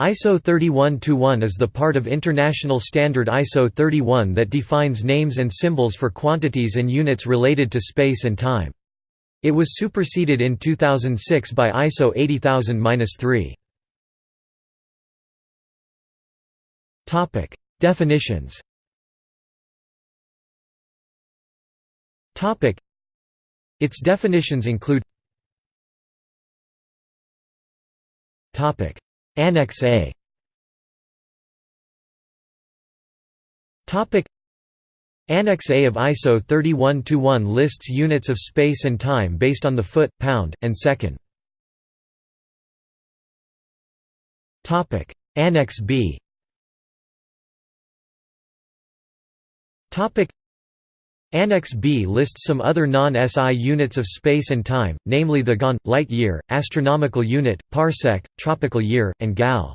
ISO 31-1 is the part of international standard ISO 31 that defines names and symbols for quantities and units related to space and time. It was superseded in 2006 by ISO 80000-3. Topic: Definitions. Its definitions include Annex A. Annex A of ISO 31-1 lists units of space and time based on the foot, pound, and second. Annex B Annex B lists some other non-SI units of space and time, namely the GON, light year, astronomical unit, parsec, tropical year, and GAL.